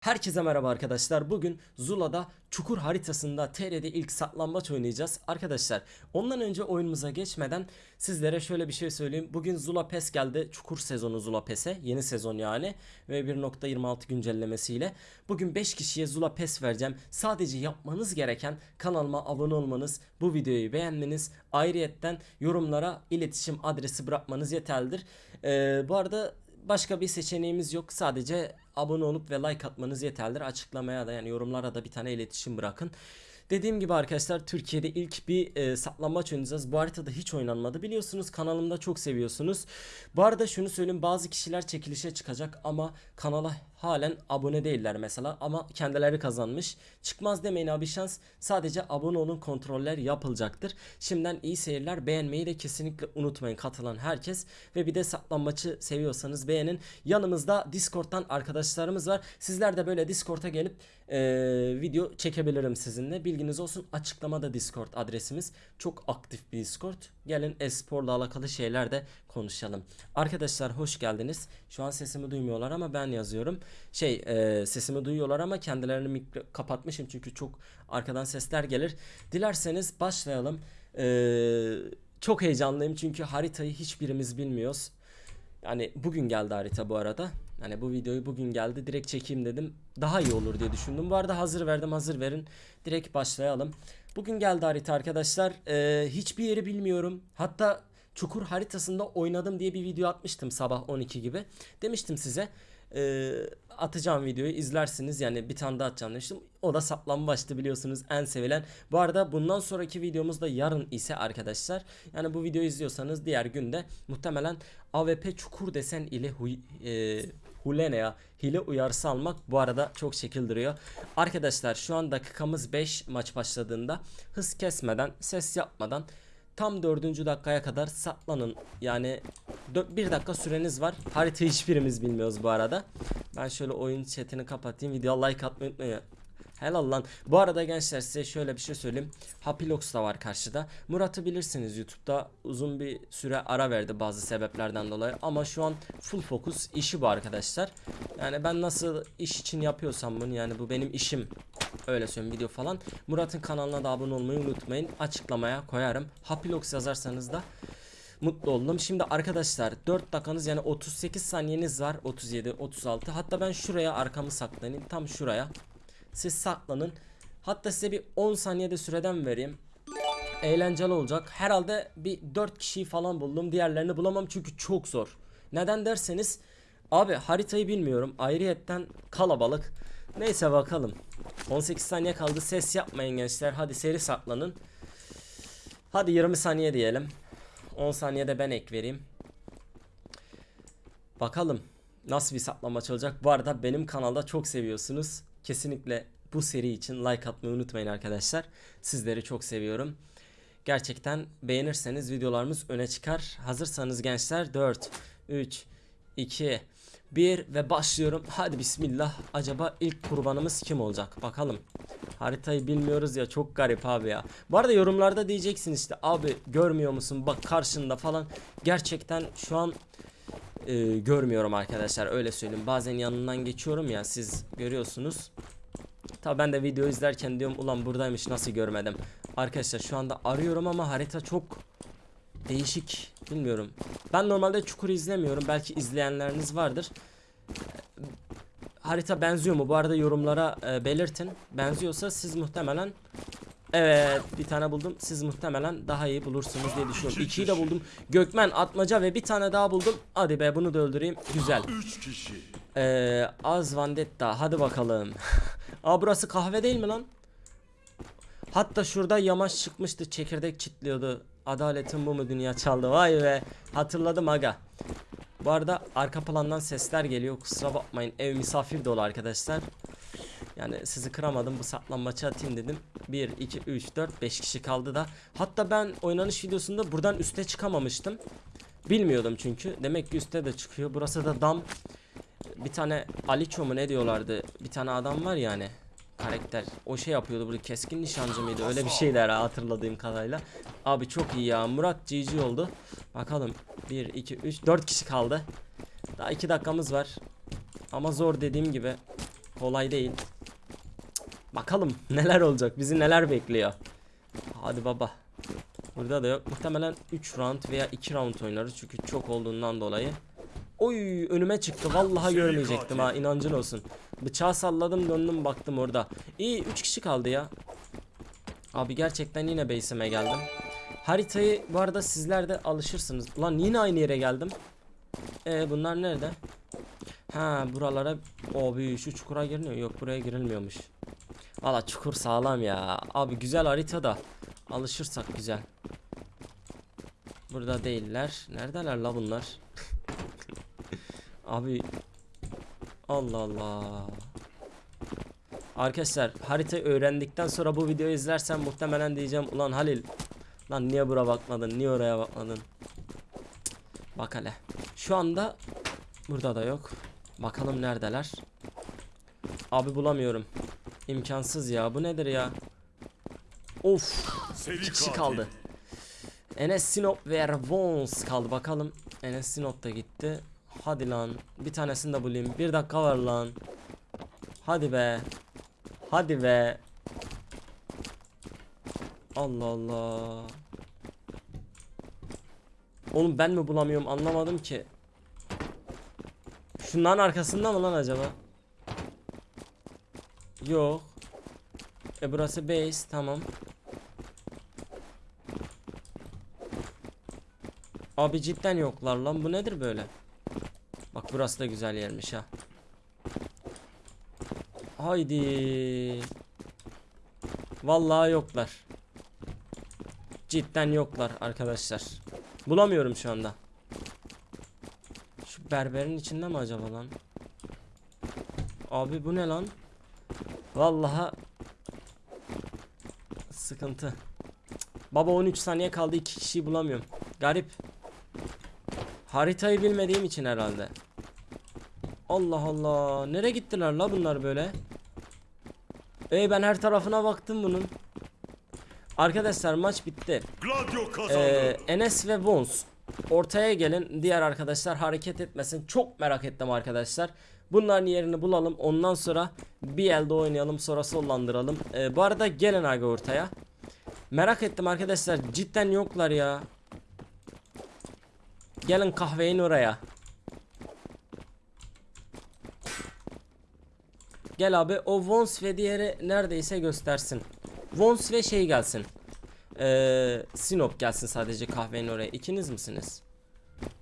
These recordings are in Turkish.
Herkese merhaba arkadaşlar. Bugün Zula'da çukur haritasında TR'de ilk saklambaç oynayacağız. Arkadaşlar ondan önce oyunumuza geçmeden sizlere şöyle bir şey söyleyeyim. Bugün Zula PES geldi. Çukur sezonu Zula PES'e. Yeni sezon yani. Ve 1.26 güncellemesiyle. Bugün 5 kişiye Zula PES vereceğim. Sadece yapmanız gereken kanalıma abone olmanız, bu videoyu beğenmeniz, ayrıyetten yorumlara iletişim adresi bırakmanız yeterlidir. Ee, bu arada başka bir seçeneğimiz yok. Sadece abone olup ve like atmanız yeterlidir. Açıklamaya da yani yorumlara da bir tane iletişim bırakın. Dediğim gibi arkadaşlar Türkiye'de ilk bir e, saklambaç oynayacağız. Bu haritada hiç oynanmadı. Biliyorsunuz kanalımda çok seviyorsunuz. Bu arada şunu söyleyeyim bazı kişiler çekilişe çıkacak ama kanala halen abone değiller mesela ama kendileri kazanmış. Çıkmaz demeyin abi şans. Sadece abone olun kontroller yapılacaktır. Şimdiden iyi seyirler. Beğenmeyi de kesinlikle unutmayın katılan herkes. Ve bir de saklambaçı seviyorsanız beğenin. Yanımızda Discord'dan arkadaşlarımız var. Sizler de böyle Discord'a gelip e, video çekebilirim sizinle. Bilginiz olsun. Açıklamada Discord adresimiz. Çok aktif bir Discord. Gelin esporla alakalı şeyler de konuşalım. Arkadaşlar hoş geldiniz. Şu an sesimi duymuyorlar ama ben yazıyorum. Şey e, sesimi duyuyorlar ama kendilerini mikro kapatmışım çünkü çok arkadan sesler gelir. Dilerseniz başlayalım. E, çok heyecanlıyım çünkü haritayı hiçbirimiz bilmiyoruz. Yani bugün geldi harita bu arada. Hani bu videoyu bugün geldi direkt çekeyim dedim. Daha iyi olur diye düşündüm. Bu arada hazır verdim hazır verin. Direkt başlayalım. Bugün geldi harita arkadaşlar. Ee, hiçbir yeri bilmiyorum. Hatta çukur haritasında oynadım diye bir video atmıştım sabah 12 gibi. Demiştim size e, atacağım videoyu izlersiniz yani bir tane daha atacağım demiştim. O da saplanmaçtı biliyorsunuz en sevilen. Bu arada bundan sonraki videomuz da yarın ise arkadaşlar. Yani bu videoyu izliyorsanız diğer günde muhtemelen AWP çukur desen ile huy, e, Hulene ya hile uyarısı almak bu arada çok şekil duruyor. Arkadaşlar şu an dakikamız 5 maç başladığında hız kesmeden ses yapmadan tam 4. dakikaya kadar saklanın. Yani 1 dakika süreniz var. Haritayı hiçbirimiz bilmiyoruz bu arada. Ben şöyle oyun chatini kapatayım. Video like atmayı unutmayın. Helal lan. Bu arada gençler size şöyle bir şey söyleyeyim. Hapilox da var karşıda. Murat'ı bilirsiniz YouTube'da uzun bir süre ara verdi bazı sebeplerden dolayı. Ama şu an full fokus işi bu arkadaşlar. Yani ben nasıl iş için yapıyorsam bunu yani bu benim işim. Öyle söyleyeyim video falan. Murat'ın kanalına da abone olmayı unutmayın. Açıklamaya koyarım. Hapilox yazarsanız da mutlu oldum. Şimdi arkadaşlar 4 dakikanız yani 38 saniyeniz var. 37, 36. Hatta ben şuraya arkamı saklanayım. Tam şuraya. Siz saklanın. Hatta size bir 10 saniyede süreden vereyim. Eğlenceli olacak. Herhalde bir 4 kişiyi falan buldum. Diğerlerini bulamam çünkü çok zor. Neden derseniz abi haritayı bilmiyorum. Ayrıyetten kalabalık. Neyse bakalım. 18 saniye kaldı. Ses yapmayın gençler. Hadi seri saklanın. Hadi 20 saniye diyelim. 10 saniyede ben ek vereyim. Bakalım nasıl bir saklamaç olacak. Bu arada benim kanalda çok seviyorsunuz. Kesinlikle bu seri için like atmayı unutmayın arkadaşlar. Sizleri çok seviyorum. Gerçekten beğenirseniz videolarımız öne çıkar. Hazırsanız gençler 4, 3, 2, 1 ve başlıyorum. Hadi bismillah. Acaba ilk kurbanımız kim olacak? Bakalım. Haritayı bilmiyoruz ya çok garip abi ya. Bu arada yorumlarda diyeceksin işte abi görmüyor musun bak karşında falan. Gerçekten şu an e, görmüyorum arkadaşlar öyle söyleyeyim. Bazen yanından geçiyorum ya siz görüyorsunuz. Tabi ben de video izlerken diyorum ulan buradaymış nasıl görmedim. Arkadaşlar şu anda arıyorum ama harita çok değişik bilmiyorum. Ben normalde çukur izlemiyorum belki izleyenleriniz vardır. Harita benziyor mu? Bu arada yorumlara e, belirtin. Benziyorsa siz muhtemelen Evet bir tane buldum. Siz muhtemelen daha iyi bulursunuz diye düşünüyorum. İkiyi de buldum. Gökmen, Atmaca ve bir tane daha buldum. Hadi be bunu da öldüreyim. Güzel. 3 kişi. Ee, Az Vandetta. Hadi bakalım. Aa burası kahve değil mi lan? Hatta şurada yamaç çıkmıştı. Çekirdek çitliyordu. Adaletin bu mu dünya çaldı. Vay be. Hatırladım aga. Bu arada arka plandan sesler geliyor. Kusura bakmayın. Ev misafir dolu arkadaşlar. Yani sizi kıramadım bu saklanmaçı atayım dedim. 1, 2, 3, 4, 5 kişi kaldı da. Hatta ben oynanış videosunda buradan üste çıkamamıştım. Bilmiyordum çünkü. Demek ki üste de çıkıyor. Burası da dam. Bir tane Aliço mu ne diyorlardı? Bir tane adam var yani. Karakter. O şey yapıyordu burada keskin nişancı mıydı? Öyle bir şeyler hatırladığım kadarıyla. Abi çok iyi ya. Murat GG oldu. Bakalım. 1, 2, 3, 4 kişi kaldı. Daha 2 dakikamız var. Ama zor dediğim gibi. kolay değil. Bakalım neler olacak bizi neler bekliyor. Hadi baba. Burada da yok. Muhtemelen 3 round veya 2 round oynarız çünkü çok olduğundan dolayı. Oy önüme çıktı. Vallahi görmeyecektim ha. katil. inancın olsun. Bıçağı salladım döndüm baktım orada. İyi 3 kişi kaldı ya. Abi gerçekten yine base'ime geldim. Haritayı bu arada sizler de alışırsınız. Ulan yine aynı yere geldim. E bunlar nerede? Ha buralara abi şu çukura giriliyor. Yok buraya girilmiyormuş. Valla çukur sağlam ya. Abi güzel harita da alışırsak güzel. Burada değiller. Neredeler la bunlar? Abi Allah Allah. Arkadaşlar harita öğrendikten sonra bu videoyu izlersen muhtemelen diyeceğim ulan Halil lan niye bura bakmadın niye oraya bakmadın Cık, Bak hele şu anda burada da yok bakalım neredeler Abi bulamıyorum İmkansız ya. Bu nedir ya? Of İki kişi kaldı. Enes Sinop ve Ervons kaldı. Bakalım. Enes Sinop da gitti. Hadi lan. Bir tanesini de bulayım. Bir dakika var lan. Hadi be. Hadi be. Allah Allah. Oğlum ben mi bulamıyorum? Anlamadım ki. Şunların arkasında mı lan acaba Yok. E burası base tamam. Abi cidden yoklar lan. Bu nedir böyle? Bak burası da güzel yermiş ha. Haydi. Vallahi yoklar. Cidden yoklar arkadaşlar. Bulamıyorum şu anda. Şu berberin içinde mi acaba lan? Abi bu ne lan Vallahi Sıkıntı. Baba 13 saniye kaldı iki kişiyi bulamıyorum Garip Haritayı bilmediğim için herhalde Allah Allah Nereye gittiler la bunlar böyle Ey ben her tarafına baktım bunun Arkadaşlar maç bitti ee, Enes ve Vons ortaya gelin. Diğer arkadaşlar hareket etmesin. Çok merak ettim arkadaşlar. Bunların yerini bulalım. Ondan sonra bir elde oynayalım. Sonra sollandıralım. Ee, bu arada gelin abi ortaya. Merak ettim arkadaşlar. Cidden yoklar ya. Gelin kahveyin oraya. Gel abi o Vons ve diğeri neredeyse göstersin. Vons ve şey gelsin. Ee, Sinop gelsin sadece kahvenin oraya. İkiniz misiniz?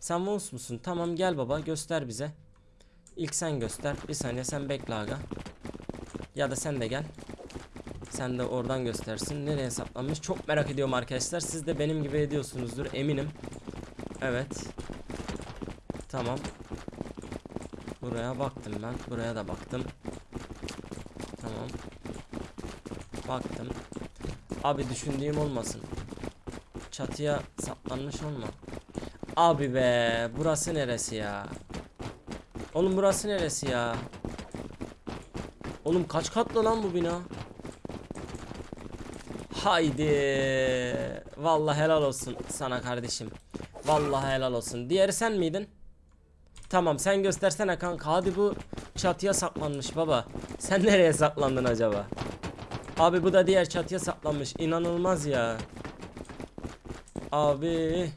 Sen Vons musun? Tamam gel baba göster bize. İlk sen göster. Bir saniye sen bekle aga. Ya da sen de gel. Sen de oradan göstersin. Nereye saplanmış? Çok merak ediyorum arkadaşlar. Siz de benim gibi ediyorsunuzdur eminim. Evet. Tamam. Buraya baktım ben. Buraya da baktım. Tamam. Baktım. Abi düşündüğüm olmasın. Çatıya saplanmış olma. Abi be, burası neresi ya? Oğlum burası neresi ya? Oğlum kaç katlı lan bu bina? Haydi. Vallahi helal olsun sana kardeşim. Vallahi helal olsun. Diğeri sen miydin? Tamam sen göstersene kanka. Hadi bu çatıya saklanmış baba. Sen nereye saklandın acaba? Abi bu da diğer çatıya saplanmış. İnanılmaz ya. Abi.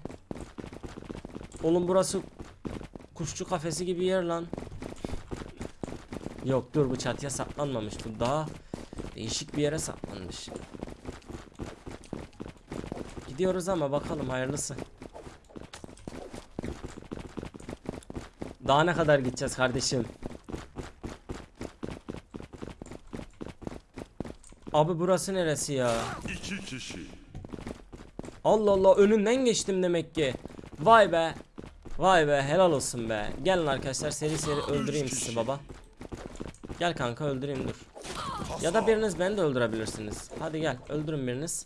Oğlum burası kuşçu kafesi gibi yer lan. Yok dur bu çatıya saplanmamış. Bu daha değişik bir yere saplanmış. Gidiyoruz ama bakalım hayırlısı. Daha ne kadar gideceğiz kardeşim? Abi burası neresi ya? İki kişi. Allah Allah önünden geçtim demek ki. Vay be. Vay be helal olsun be. Gelin arkadaşlar seri seri öldüreyim sizi baba. Gel kanka öldüreyim dur. Ya da biriniz beni de öldürebilirsiniz. Hadi gel öldürün biriniz.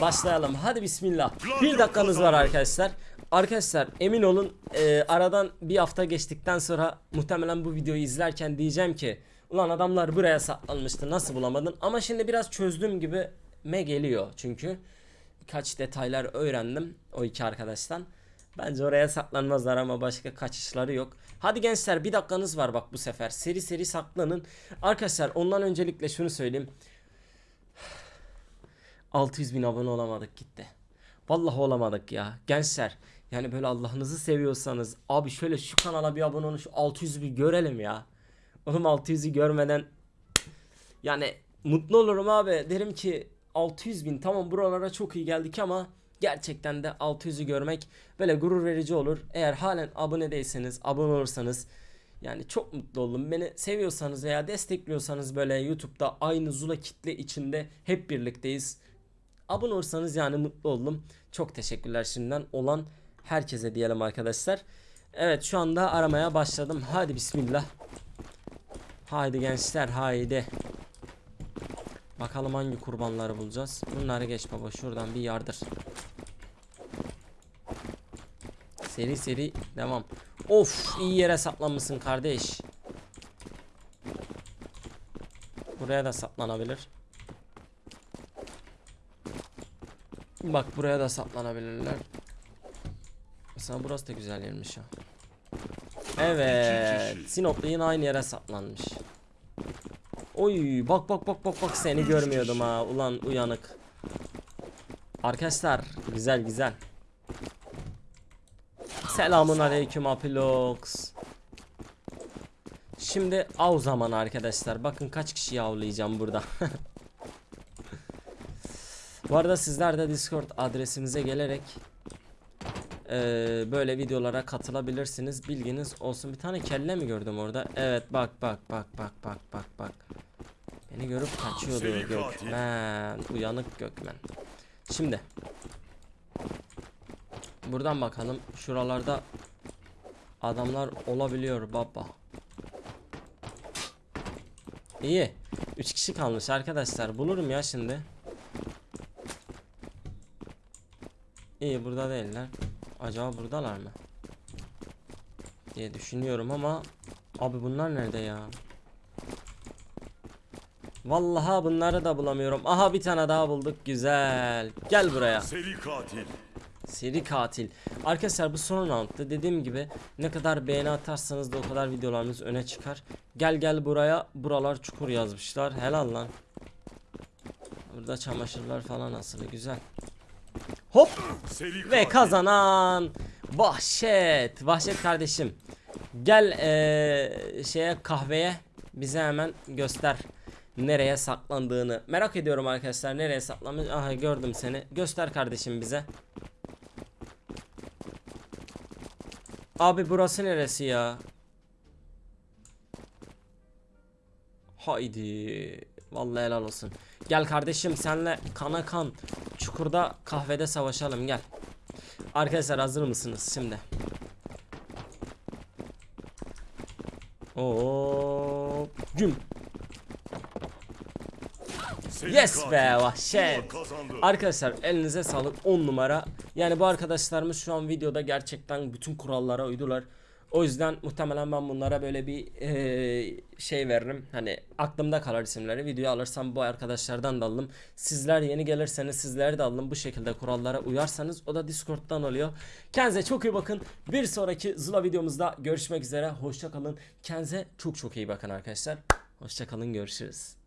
Başlayalım. Hadi bismillah. Bir dakikanız var arkadaşlar. Arkadaşlar emin olun e, aradan bir hafta geçtikten sonra muhtemelen bu videoyu izlerken diyeceğim ki Ulan adamlar buraya saklanmıştı nasıl bulamadın ama şimdi biraz çözdüğüm gibi me geliyor çünkü birkaç detaylar öğrendim o iki arkadaştan. Bence oraya saklanmazlar ama başka kaçışları yok. Hadi gençler bir dakikanız var bak bu sefer. Seri seri saklanın. Arkadaşlar ondan öncelikle şunu söyleyeyim. 600 bin abone olamadık gitti. Vallahi olamadık ya. Gençler yani böyle Allah'ınızı seviyorsanız abi şöyle şu kanala bir abone olun şu 600'ü bir görelim ya. Oğlum 600'ü görmeden yani mutlu olurum abi. Derim ki 600 bin tamam buralara çok iyi geldik ama gerçekten de 600'ü görmek böyle gurur verici olur. Eğer halen abone değilseniz abone olursanız yani çok mutlu oldum. Beni seviyorsanız veya destekliyorsanız böyle YouTube'da aynı Zula kitle içinde hep birlikteyiz. Abone olursanız yani mutlu oldum. Çok teşekkürler şimdiden olan herkese diyelim arkadaşlar. Evet şu anda aramaya başladım. Hadi bismillah. Haydi gençler haydi. Bakalım hangi kurbanları bulacağız. Bunları geç baba şuradan bir yardır. Seri seri devam. Of iyi yere saplanmışsın kardeş. Buraya da saplanabilir. Bak buraya da saplanabilirler. Mesela burası da güzel yermiş ya. Evet. Sinoplu yine aynı yere saplanmış. Oy bak bak bak bak bak seni görmüyordum kişi. ha ulan uyanık. Arkadaşlar güzel güzel. Selamun aleyküm Apilox. Şimdi av zamanı arkadaşlar. Bakın kaç kişiyi avlayacağım burada. Bu arada sizler de Discord adresimize gelerek eee, böyle videolara katılabilirsiniz. Bilginiz olsun. Bir tane kelle mi gördüm orada? Evet bak bak bak bak bak bak bak. Beni görüp kaçıyordu. Gökmen. Uyanık Gökmen. Şimdi Buradan bakalım. Şuralarda adamlar olabiliyor baba. İyi. 3 kişi kalmış arkadaşlar. Bulurum ya şimdi. İyi burada değiller. Acaba buradalar mı? diye düşünüyorum ama abi bunlar nerede ya? Vallahi bunları da bulamıyorum. Aha bir tane daha bulduk. Güzel. Gel buraya. Seri katil. Seri katil. Arkadaşlar bu son roundda dediğim gibi ne kadar beğeni atarsanız da o kadar videolarımız öne çıkar. Gel gel buraya. Buralar çukur yazmışlar. Helal lan. Burada çamaşırlar falan asılı güzel. Hop ve kazanan Vahşet. Vahşet kardeşim. Gel eee, şeye kahveye bize hemen göster nereye saklandığını. Merak ediyorum arkadaşlar nereye saklanmış. Aha gördüm seni. Göster kardeşim bize. Abi burası neresi ya? Haydi. Vallahi helal olsun. Gel kardeşim senle kana kan çukurda kahvede savaşalım gel. Arkadaşlar hazır mısınız şimdi? Oo, güm. Yes be, vahşet. Arkadaşlar elinize sağlık 10 numara. Yani bu arkadaşlarımız şu an videoda gerçekten bütün kurallara uydular. O yüzden muhtemelen ben bunlara böyle bir eee, şey veririm. Hani aklımda kalır isimleri. Videoyu alırsam bu arkadaşlardan da alırım. Sizler yeni gelirseniz sizleri de alın. Bu şekilde kurallara uyarsanız o da Discord'dan oluyor. Kendinize çok iyi bakın. Bir sonraki Zula videomuzda görüşmek üzere. Hoşça kalın. Kendinize çok çok iyi bakın arkadaşlar. Hoşça kalın. Görüşürüz.